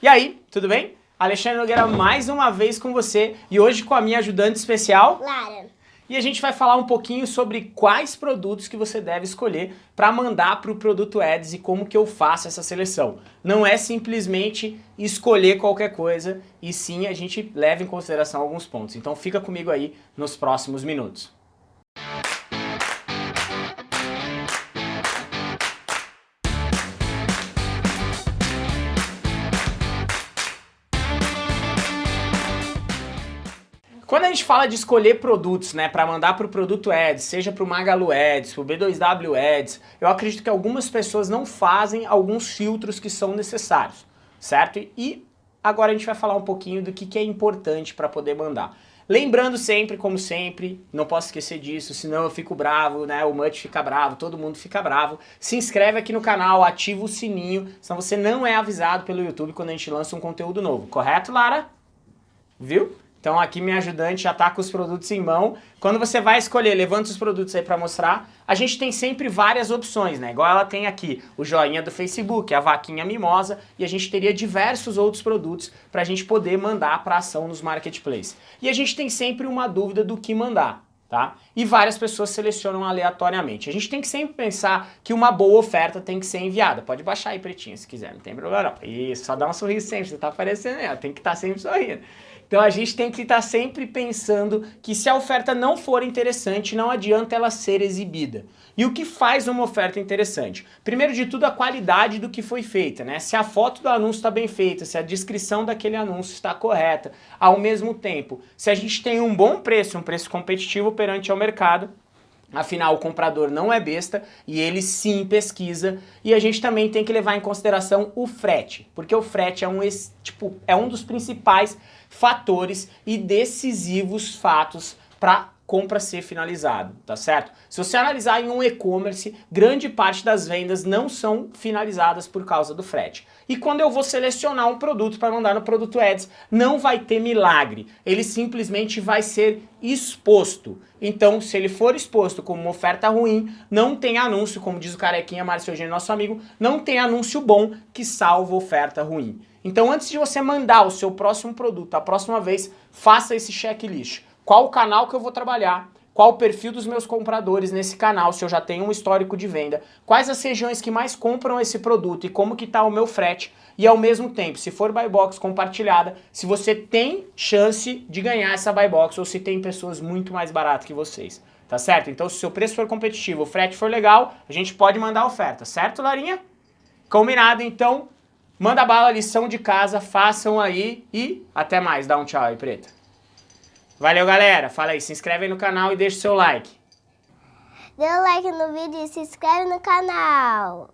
E aí, tudo bem? Alexandre Nogueira mais uma vez com você e hoje com a minha ajudante especial... Lara. E a gente vai falar um pouquinho sobre quais produtos que você deve escolher para mandar para o Produto Ads e como que eu faço essa seleção. Não é simplesmente escolher qualquer coisa, e sim a gente leva em consideração alguns pontos. Então fica comigo aí nos próximos minutos. Quando a gente fala de escolher produtos, né, para mandar para o Produto Ads, seja para o Magalu Ads, para o B2W Ads, eu acredito que algumas pessoas não fazem alguns filtros que são necessários, certo? E agora a gente vai falar um pouquinho do que, que é importante para poder mandar. Lembrando sempre, como sempre, não posso esquecer disso, senão eu fico bravo, né? O Mut fica bravo, todo mundo fica bravo. Se inscreve aqui no canal, ativa o sininho, senão você não é avisado pelo YouTube quando a gente lança um conteúdo novo. Correto, Lara? Viu? Então aqui minha ajudante já está com os produtos em mão. Quando você vai escolher, levanta os produtos aí para mostrar, a gente tem sempre várias opções, né? Igual ela tem aqui o joinha do Facebook, a vaquinha mimosa, e a gente teria diversos outros produtos para a gente poder mandar para ação nos marketplaces. E a gente tem sempre uma dúvida do que mandar. Tá? E várias pessoas selecionam aleatoriamente. A gente tem que sempre pensar que uma boa oferta tem que ser enviada. Pode baixar aí, pretinho, se quiser, não tem problema não. Isso, só dá um sorriso sempre, você tá aparecendo, tem que estar tá sempre sorrindo. Então a gente tem que estar sempre pensando que se a oferta não for interessante, não adianta ela ser exibida. E o que faz uma oferta interessante? Primeiro de tudo, a qualidade do que foi feita, né? Se a foto do anúncio está bem feita, se a descrição daquele anúncio está correta, ao mesmo tempo, se a gente tem um bom preço, um preço competitivo perante ao mercado, Afinal, o comprador não é besta e ele sim pesquisa. E a gente também tem que levar em consideração o frete, porque o frete é um, tipo, é um dos principais fatores e decisivos fatos para compra ser finalizado, tá certo? Se você analisar em um e-commerce, grande parte das vendas não são finalizadas por causa do frete. E quando eu vou selecionar um produto para mandar no Produto Ads, não vai ter milagre, ele simplesmente vai ser exposto. Então, se ele for exposto como uma oferta ruim, não tem anúncio, como diz o carequinha Márcio Eugênio, nosso amigo, não tem anúncio bom que salva oferta ruim. Então, antes de você mandar o seu próximo produto, a próxima vez, faça esse checklist qual o canal que eu vou trabalhar, qual o perfil dos meus compradores nesse canal, se eu já tenho um histórico de venda, quais as regiões que mais compram esse produto e como que está o meu frete, e ao mesmo tempo, se for buy box compartilhada, se você tem chance de ganhar essa buy box ou se tem pessoas muito mais baratas que vocês, tá certo? Então se o seu preço for competitivo, o frete for legal, a gente pode mandar oferta, certo Larinha? Combinado, então, manda bala, lição de casa, façam aí e até mais, dá um tchau aí, Preta. Valeu, galera. Fala aí, se inscreve aí no canal e deixa o seu like. Dê um like no vídeo e se inscreve no canal.